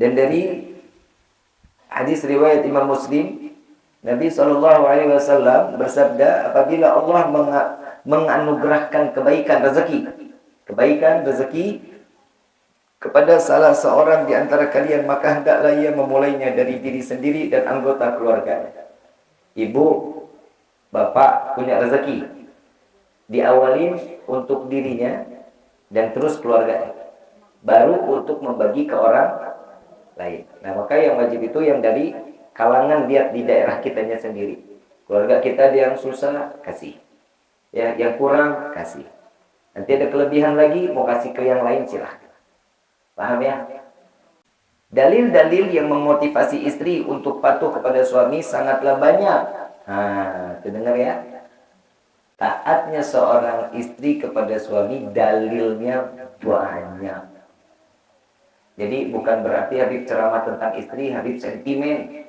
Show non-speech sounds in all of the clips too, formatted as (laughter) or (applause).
Dan dari hadis riwayat Imam Muslim, Nabi Shallallahu Alaihi Wasallam bersabda, apabila Allah menganugerahkan kebaikan rezeki, kebaikan rezeki kepada salah seorang di antara kalian, maka hendaklah ia memulainya dari diri sendiri dan anggota keluarga. Ibu, bapak punya rezeki, diawali untuk dirinya dan terus keluarga, baru untuk membagi ke orang lain. Nah, maka yang wajib itu yang dari kalangan lihat di daerah kitanya sendiri. Keluarga kita yang susah, kasih. Ya, yang kurang, kasih. Nanti ada kelebihan lagi, mau kasih ke yang lain, silahkan. Paham ya? Dalil-dalil yang memotivasi istri untuk patuh kepada suami sangatlah banyak. Nah, dengar ya. Taatnya seorang istri kepada suami dalilnya banyak. Jadi bukan berarti Habib ceramah tentang istri, Habib sentimen.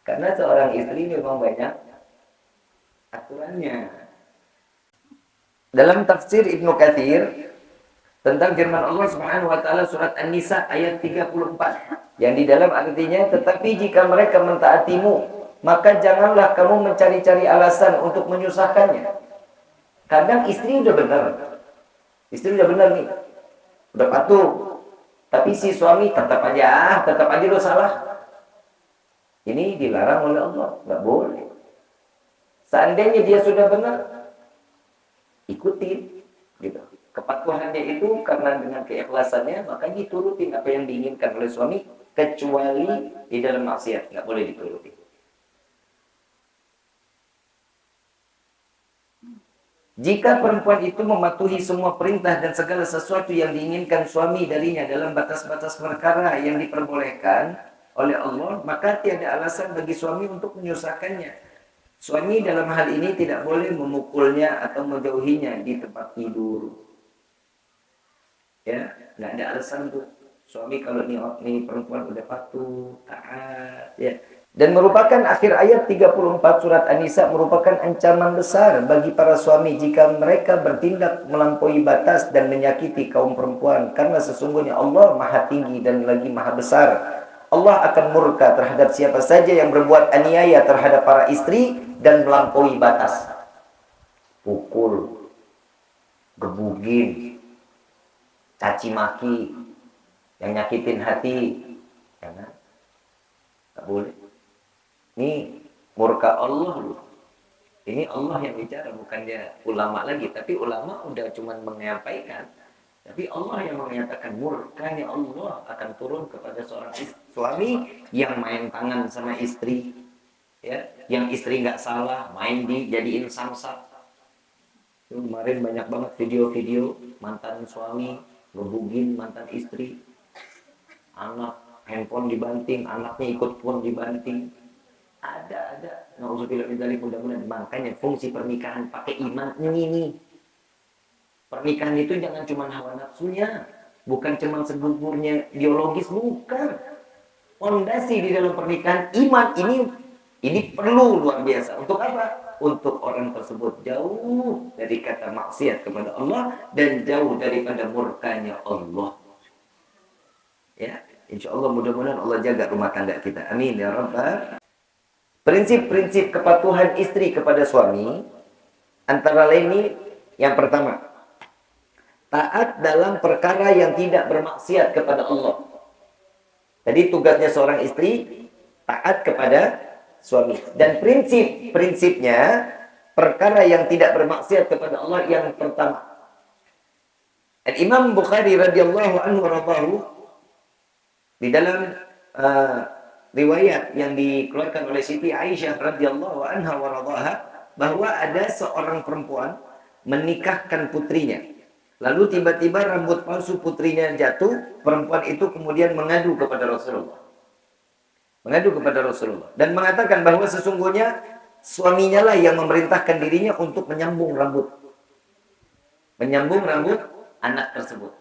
Karena seorang istri memang banyak aturannya. Dalam tafsir Ibnu Katsir tentang firman Allah Subhanahu wa taala surat An-Nisa ayat 34 yang di dalam artinya tetapi jika mereka mentaatimu maka janganlah kamu mencari-cari alasan untuk menyusahkannya. Kadang istri udah benar. Istri udah benar nih. Udah patuh, tapi si suami tetap aja, tetap aja lo salah. Ini dilarang oleh Allah, nggak boleh. Seandainya dia sudah benar, ikuti, gitu. Kepatuhannya itu karena dengan keikhlasannya, maka diturutin apa yang diinginkan oleh suami, kecuali di dalam maksiat, nggak boleh dituruti. Jika perempuan itu mematuhi semua perintah dan segala sesuatu yang diinginkan suami darinya dalam batas-batas perkara yang diperbolehkan oleh Allah, maka tiada alasan bagi suami untuk menyusahkannya. Suami dalam hal ini tidak boleh memukulnya atau menjauhinya di tempat tidur. Ya, nggak ada alasan tuh. Suami kalau ini, ini perempuan udah patuh, taat, ya dan merupakan akhir ayat 34 surat An-Nisa merupakan ancaman besar bagi para suami jika mereka bertindak melampaui batas dan menyakiti kaum perempuan. Karena sesungguhnya Allah maha tinggi dan lagi maha besar. Allah akan murka terhadap siapa saja yang berbuat aniaya terhadap para istri dan melampaui batas. Pukul, gebugin, caci maki, yang nyakitin hati. Ya kan? Boleh. Ini murka Allah loh. Ini Allah yang bicara, bukan dia ulama lagi. Tapi ulama udah cuma menyampaikan. Tapi Allah yang mengatakan murkanya Allah akan turun kepada seorang suami yang main tangan sama istri. ya Yang istri nggak salah, main di jadiin samsak. Kemarin banyak banget video-video mantan suami ngebugin mantan istri. Anak handphone dibanting, anaknya ikut pun dibanting ada ada. Nauzubillah min dzalik mudah-mudahan makanya fungsi pernikahan pakai iman. Ini pernikahan itu jangan cuma hawa nafsunya bukan cuma segugurnya biologis bukan. Fondasi di dalam pernikahan iman ini ini perlu luar biasa. Untuk apa? Untuk orang tersebut jauh dari kata maksiat kepada Allah dan jauh daripada murkanya Allah. Ya insya Allah mudah-mudahan Allah jaga rumah tangga kita. Amin ya rabbal Prinsip-prinsip kepatuhan istri kepada suami antara lain ini yang pertama, taat dalam perkara yang tidak bermaksiat kepada Allah. Jadi tugasnya seorang istri taat kepada suami dan prinsip-prinsipnya perkara yang tidak bermaksiat kepada Allah yang pertama. Al Imam Bukhari radhiyallahu anhu di dalam uh, riwayat yang dikeluarkan oleh Siti Aisyah radhiyallahu anha wa bahwa ada seorang perempuan menikahkan putrinya. Lalu tiba-tiba rambut palsu putrinya jatuh, perempuan itu kemudian mengadu kepada Rasulullah. Mengadu kepada Rasulullah dan mengatakan bahwa sesungguhnya suaminya lah yang memerintahkan dirinya untuk menyambung rambut. Menyambung rambut anak tersebut.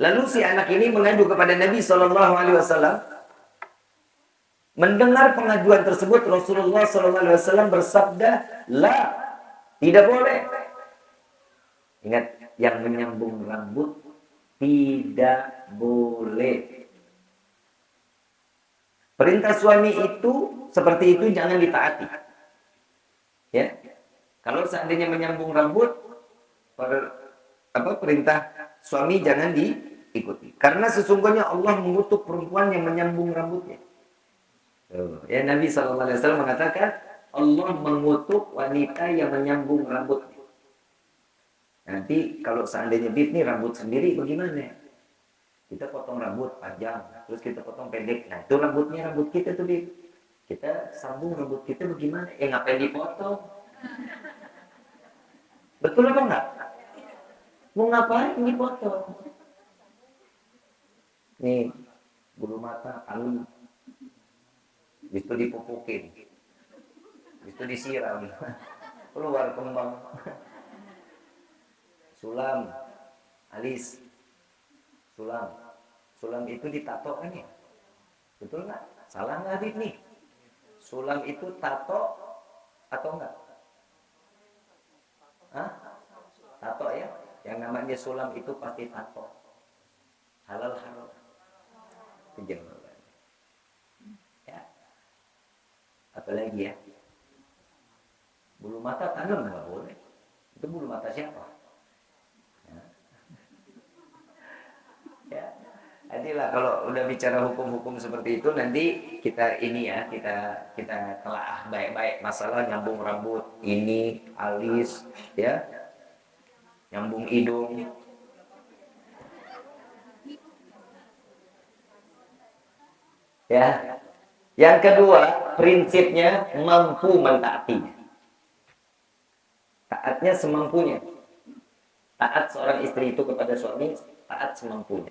Lalu si anak ini mengadu kepada Nabi Shallallahu alaihi wasallam Mendengar pengaduan tersebut Rasulullah SAW bersabda, La, tidak boleh. Ingat, yang menyambung rambut Tidak boleh. Perintah suami itu seperti itu jangan ditaati. Ya. Kalau seandainya menyambung rambut, per, apa perintah suami jangan diikuti. Karena sesungguhnya Allah mengutuk perempuan yang menyambung rambutnya. Ya Nabi SAW mengatakan Allah mengutuk wanita yang menyambung rambutnya. Nanti kalau seandainya bib nih rambut sendiri bagaimana? Kita potong rambut panjang, terus kita potong pendek. Nah itu rambutnya rambut kita tuh bib. Kita sambung rambut kita bagaimana? Eh ngapain dipotong? Betul apa enggak? Mau ngapain dipotong? Nih, bulu mata, alu, itu dipupukin. Itu disiram. Keluar kembang. Sulam. Alis. Sulam. Sulam itu ditato kan ya? Betul nggak? Salah nggak Habib nih? Sulam itu tato atau enggak Hah? tato ya? Yang namanya sulam itu pasti tato halal halal. Itu apalagi ya? Bulu mata tanam nggak boleh. Itu bulu mata siapa? Ya, ya. Adilah kalau udah bicara hukum-hukum seperti itu nanti kita ini ya kita kita telah baik-baik. Masalah nyambung rambut ini alis ya. Nyambung hidung. Ya. Yang kedua, prinsipnya mampu mentaatinya. Taatnya semampunya. Taat seorang istri itu kepada suami, taat semampunya.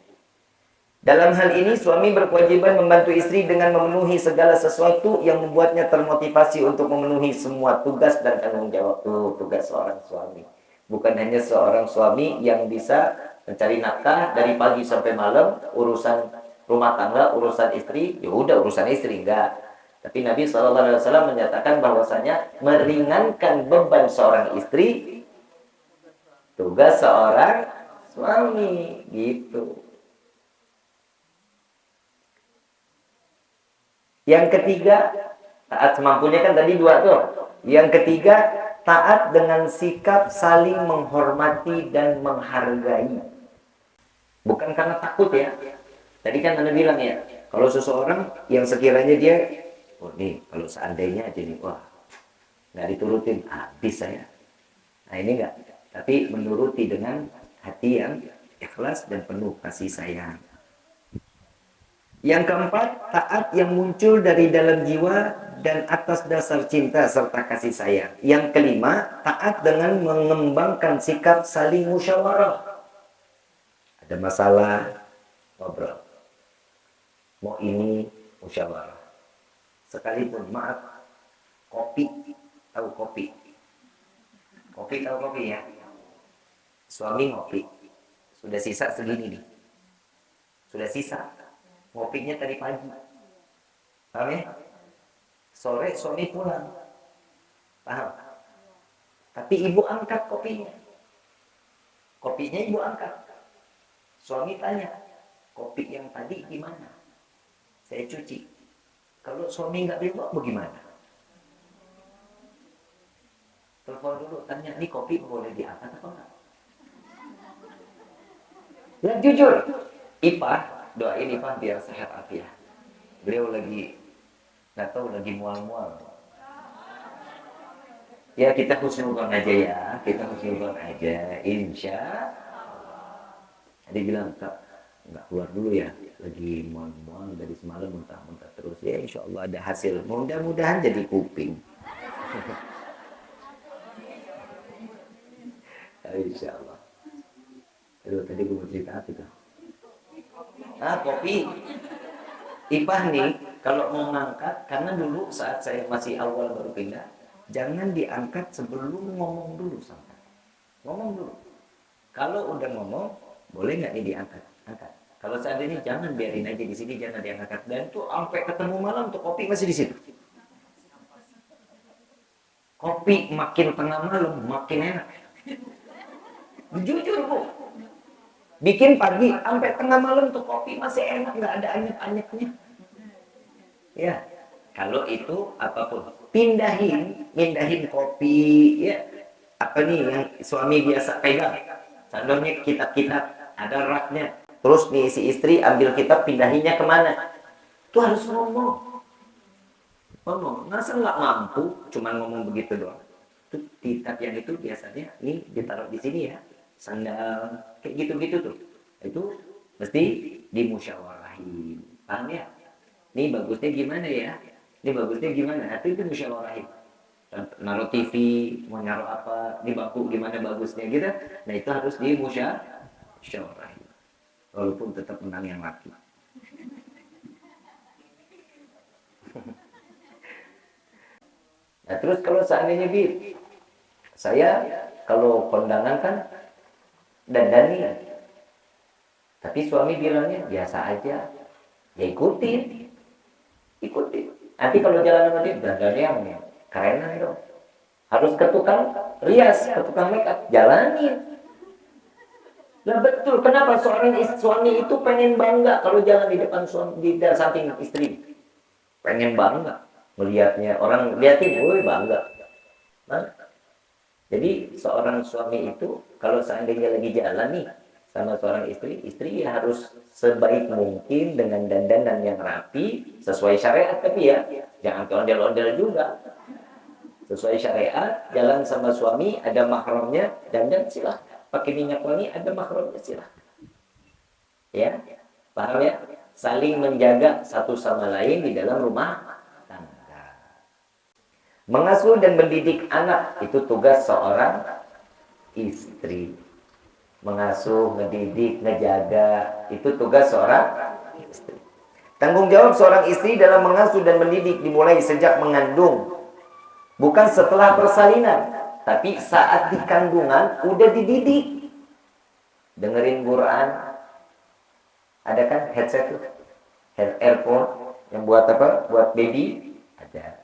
Dalam hal ini, suami berkewajiban membantu istri dengan memenuhi segala sesuatu yang membuatnya termotivasi untuk memenuhi semua tugas dan tanggung jawab itu tugas seorang suami. Bukan hanya seorang suami yang bisa mencari nafkah dari pagi sampai malam, urusan rumah tangga urusan istri ya udah urusan istri enggak tapi Nabi SAW menyatakan bahwasanya meringankan beban seorang istri tugas seorang suami gitu. Yang ketiga taat semampunya kan tadi dua tuh. Yang ketiga taat dengan sikap saling menghormati dan menghargai. Bukan karena takut ya. Tadi kan Anda bilang ya, kalau seseorang yang sekiranya dia, oh nih, kalau seandainya aja nih, wah, nggak diturutin, habis saya. Nah ini enggak, tapi menuruti dengan hati yang ikhlas dan penuh kasih sayang. Yang keempat, taat yang muncul dari dalam jiwa dan atas dasar cinta serta kasih sayang. Yang kelima, taat dengan mengembangkan sikap saling musyawarah. Ada masalah, ngobrol mau ini musyawarah. Sekalipun maaf, kopi, tahu kopi. Kopi tahu kopi ya? Suami ngopi. Sudah sisa segini nih. Sudah sisa. Ngopinya tadi pagi. Paham ya? Sore suami pulang. Paham? Tapi ibu angkat kopinya. Kopinya ibu angkat. Suami tanya, kopi yang tadi gimana? saya cuci. Kalau suami nggak bilang bagaimana? Telepon dulu, tanya, ini kopi boleh diangkat apa enggak? Ya jujur, Ipah, doain Ipah biar sehat afiat. Beliau lagi, nggak tahu lagi mual-mual. Ya kita husnuzon aja ya, kita husnuzon aja, insya Dia bilang, Kak, nggak keluar dulu ya. Lagi mohon-mohon dari semalam muntah-muntah terus. Ya insya Allah ada hasil. Mudah-mudahan jadi kuping. (laughs) Insya Allah. Aduh, tadi gue mau cerita apa itu? Ah kopi. Ipah nih kalau mau ngangkat karena dulu saat saya masih awal baru pindah jangan diangkat sebelum ngomong dulu sampai ngomong dulu. Kalau udah ngomong boleh nggak nih diangkat? Angkat. Kalau seandainya jangan biarin aja di sini, jangan diangkat. Dan tuh sampai ketemu malam tuh kopi masih di situ. Kopi makin tengah malam makin enak. Jujur bu. Bikin pagi sampai tengah malam tuh kopi masih enak, nggak ada anyep-anyepnya. Ya, kalau itu apa pun pindahin, pindahin kopi, ya apa nih yang suami biasa pegang. Contohnya kitab-kitab ada raknya. Terus nih si istri ambil kitab pindahinnya ke mana? Itu harus ngomong. Ngomong. Masa nggak mampu cuma ngomong begitu doang. Itu kitab yang itu biasanya nih ditaruh di sini ya. Sandal kayak gitu-gitu tuh itu mesti dimusyawarahin paham ya ini bagusnya gimana ya ini bagusnya gimana nah, itu itu musyawarahin naruh TV mau naruh apa di bangku gimana bagusnya gitu nah itu harus dimusyawarahin walaupun tetap menang yang laki nah terus kalau seandainya bi saya kalau kondangan kan dandani tapi suami bilangnya biasa aja. Ya ikutin. Ikutin. Nanti kalau jalan sama dia, dandan yang keren dong. Harus ke tukang rias, ke tukang makeup. Jalanin. Lah betul, kenapa seorang suami itu pengen bangga kalau jalan di depan suami, di samping istri. Pengen bangga melihatnya. Orang liatin, woi bangga. Nah, jadi seorang suami itu kalau seandainya lagi jalan nih, sama seorang istri, istri harus sebaik mungkin dengan dandanan yang rapi, sesuai syariat tapi ya, jangan ondel-ondel juga. Sesuai syariat, jalan sama suami, ada mahramnya, dandan silah. Pakai minyak wangi, ada mahramnya silah. Ya, paham ya? Saling menjaga satu sama lain di dalam rumah tangga. Mengasuh dan mendidik anak, itu tugas seorang istri mengasuh, ngedidik, ngejaga. Itu tugas seorang istri. Tanggung jawab seorang istri dalam mengasuh dan mendidik dimulai sejak mengandung. Bukan setelah persalinan, tapi saat di kandungan udah dididik. Dengerin Quran. Ada kan headset tuh? Head earphone yang buat apa? Buat baby? Ada.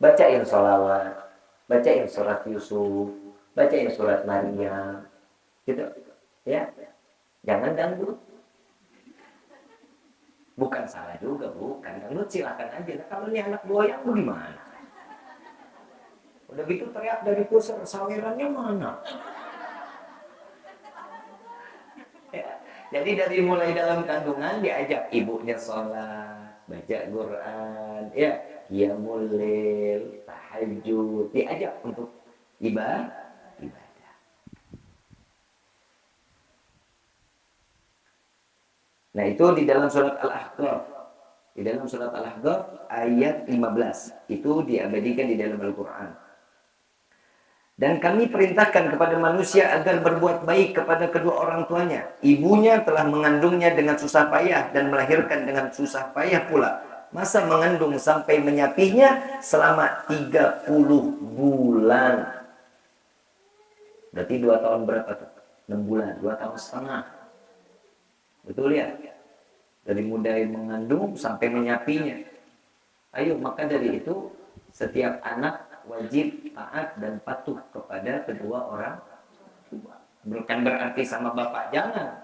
Bacain sholawat, bacain surat Yusuf, bacain surat Maryam. Gitu ya jangan dangdut bukan salah juga bukan dangdut silakan aja nah, kalau ini anak goyang bagaimana udah gitu teriak dari pusat sawerannya mana ya, jadi dari mulai dalam kandungan diajak ibunya sholat baca Quran ya qiyamul tahajud diajak untuk ibadah Nah, itu di dalam surat Al-Ahqaf. Di dalam surat Al-Ahqaf ayat 15. Itu diabadikan di dalam Al-Qur'an. Dan kami perintahkan kepada manusia agar berbuat baik kepada kedua orang tuanya. Ibunya telah mengandungnya dengan susah payah dan melahirkan dengan susah payah pula. Masa mengandung sampai menyapihnya selama 30 bulan. Berarti dua tahun berapa tuh? 6 bulan, dua tahun setengah. Betul ya? Dari mulai mengandung sampai menyapinya. Ayo, maka dari itu setiap anak wajib taat dan patuh kepada kedua orang tua. Bukan berarti sama bapak jangan,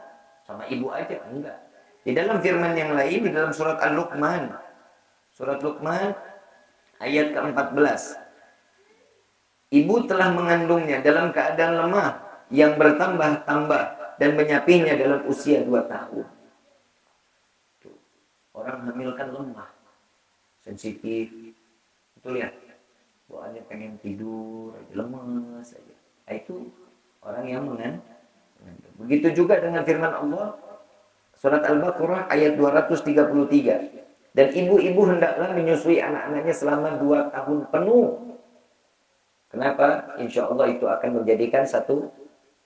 sama ibu aja enggak. Di dalam firman yang lain di dalam surat Al-Luqman. Surat Luqman ayat ke-14. Ibu telah mengandungnya dalam keadaan lemah yang bertambah-tambah dan menyapinya dalam usia dua tahun. Orang hamil kan lemah, sensitif. Itu lihat, bawaannya pengen tidur, lemes aja. Nah, itu orang yang mengan. Begitu juga dengan firman Allah surat Al-Baqarah ayat 233. Dan ibu-ibu hendaklah menyusui anak-anaknya selama dua tahun penuh. Kenapa? Insya Allah itu akan menjadikan satu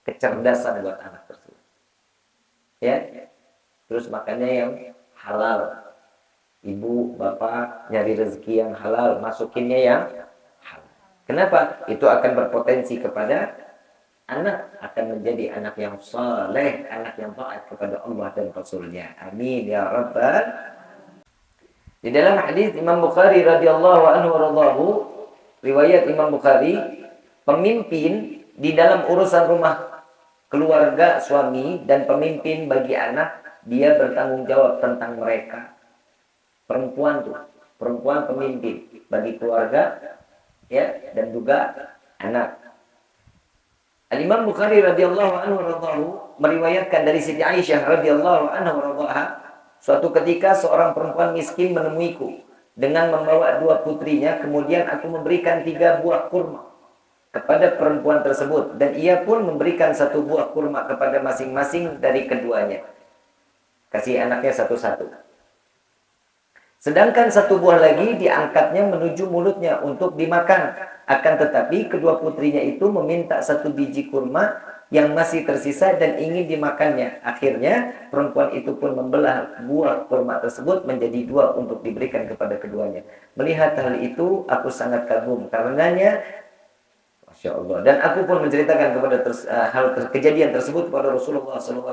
kecerdasan buat anak tersebut ya terus makannya yang halal ibu bapak nyari rezeki yang halal masukinnya yang kenapa? Itu akan berpotensi kepada anak akan menjadi anak yang soleh anak yang taat kepada Allah dan Rasulnya. Amin ya rabbal di dalam hadis Imam Bukhari radhiyallahu anhu radhahu riwayat Imam Bukhari pemimpin di dalam urusan rumah keluarga suami dan pemimpin bagi anak, dia bertanggung jawab tentang mereka. Perempuan tuh, perempuan pemimpin bagi keluarga ya dan juga anak. Al-Imam Bukhari radhiyallahu anhu radhahu meriwayatkan dari Siti Aisyah radhiyallahu anha radhaha suatu ketika seorang perempuan miskin menemuiku dengan membawa dua putrinya kemudian aku memberikan tiga buah kurma kepada perempuan tersebut dan ia pun memberikan satu buah kurma kepada masing-masing dari keduanya. Kasih anaknya satu-satu. Sedangkan satu buah lagi diangkatnya menuju mulutnya untuk dimakan. Akan tetapi kedua putrinya itu meminta satu biji kurma yang masih tersisa dan ingin dimakannya. Akhirnya perempuan itu pun membelah buah kurma tersebut menjadi dua untuk diberikan kepada keduanya. Melihat hal itu aku sangat kagum karenanya Masya Allah. Dan aku pun menceritakan kepada ters, uh, hal ter, kejadian tersebut kepada Rasulullah SAW.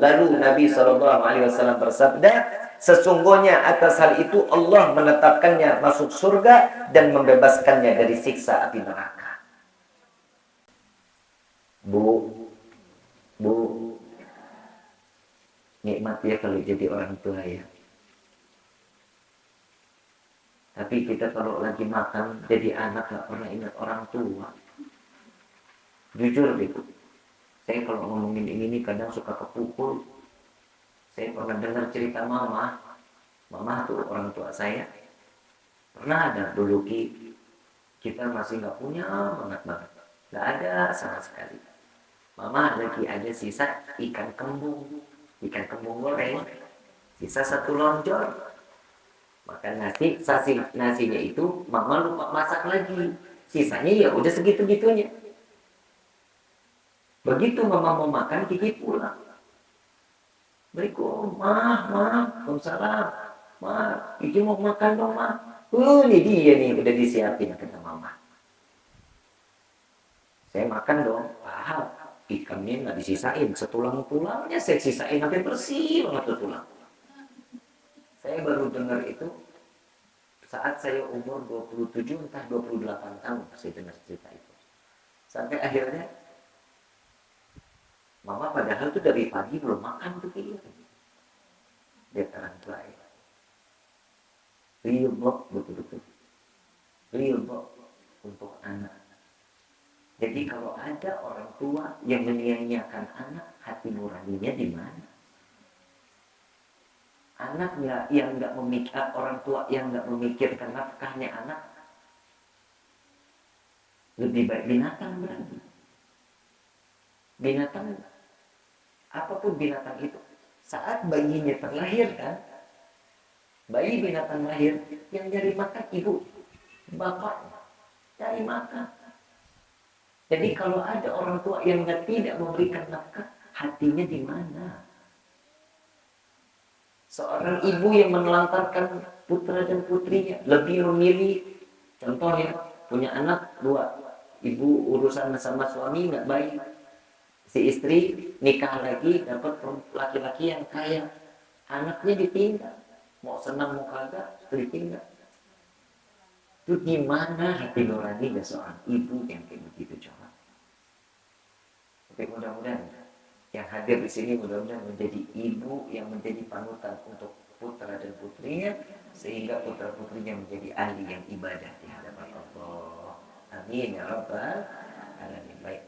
Lalu Nabi SAW bersabda, sesungguhnya atas hal itu Allah menetapkannya masuk surga dan membebaskannya dari siksa api neraka. Bu, bu, nikmat ya kalau jadi orang tua ya. Tapi kita kalau lagi makan jadi anak gak pernah ingat orang tua jujur gitu saya kalau ngomongin ini nih kadang suka kepukul. Saya pernah dengar cerita mama. Mama tuh orang tua saya. Pernah ada dulu ki. Kita masih nggak punya banget banget. Nggak ada sama sekali. Mama lagi ada sisa ikan kembung. Ikan kembung goreng. Sisa satu lonjor makan nasi sasi nasinya itu mama lupa masak lagi. Sisanya ya udah segitu gitunya Begitu mama mau makan, Kiki pulang. Assalamualaikum, mah, mah, Waalaikumsalam. Mah, Kiki mau makan dong, mah. Uh, ini dia nih, udah disiapin kata mama. Saya makan dong, paham. Ikannya nggak disisain, setulang-tulangnya saya sisain sampai bersih banget tulang. Saya baru dengar itu saat saya umur 27 entah 28 tahun saya dengar cerita itu. Sampai akhirnya Mama padahal tuh dari pagi belum makan tuh dia. Dia terang baik. Ridho betul-betul. Ridho untuk anak. Jadi kalau ada orang tua yang menyia-nyiakan anak, hati nuraninya di mana? Anaknya yang nggak memikir orang tua yang nggak memikirkan nafkahnya anak, lebih baik binatang berarti. Binatang. Apa pun binatang itu. Saat bayinya terlahir kan bayi binatang lahir yang nyari makan ibu bapak cari makan. Jadi kalau ada orang tua yang tidak memberikan nafkah hatinya di mana? Seorang ibu yang menelantarkan putra dan putrinya lebih memilih contohnya punya anak dua ibu urusan sama suami nggak baik si istri nikah lagi dapat laki-laki yang kaya. Anaknya ditinggal. Mau senang mau kagak ditinggal itu gimana hati nuraninya seorang ibu yang kayak begitu coba? Oke mudah-mudahan yang hadir di sini mudah-mudahan menjadi ibu yang menjadi panutan untuk putra dan putrinya sehingga putra putrinya menjadi ahli yang ibadah di hadapan Allah. Amin ya rabbal alamin. Baik